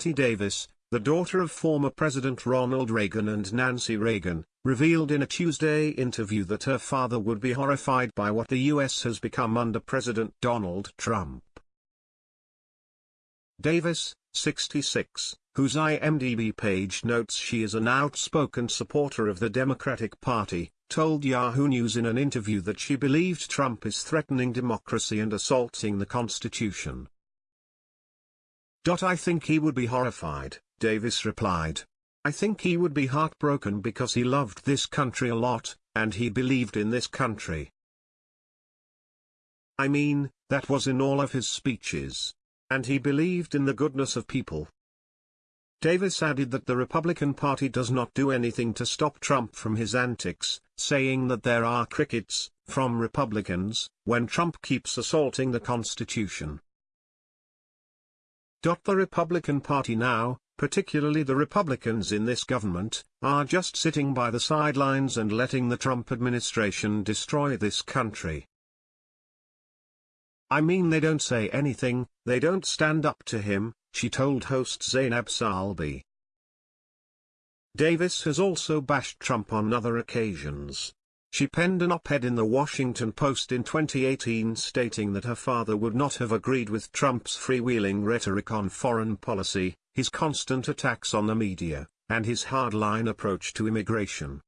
Patti Davis, the daughter of former President Ronald Reagan and Nancy Reagan, revealed in a Tuesday interview that her father would be horrified by what the U.S. has become under President Donald Trump. Davis, 66, whose IMDb page notes she is an outspoken supporter of the Democratic Party, told Yahoo News in an interview that she believed Trump is threatening democracy and assaulting the Constitution. I think he would be horrified, Davis replied. I think he would be heartbroken because he loved this country a lot, and he believed in this country. I mean, that was in all of his speeches. And he believed in the goodness of people. Davis added that the Republican Party does not do anything to stop Trump from his antics, saying that there are crickets, from Republicans, when Trump keeps assaulting the Constitution. The Republican Party now, particularly the Republicans in this government, are just sitting by the sidelines and letting the Trump administration destroy this country. I mean they don't say anything, they don't stand up to him, she told host Zainab Salbi. Davis has also bashed Trump on other occasions. She penned an op-ed in the Washington Post in 2018 stating that her father would not have agreed with Trump's freewheeling rhetoric on foreign policy, his constant attacks on the media, and his hardline approach to immigration.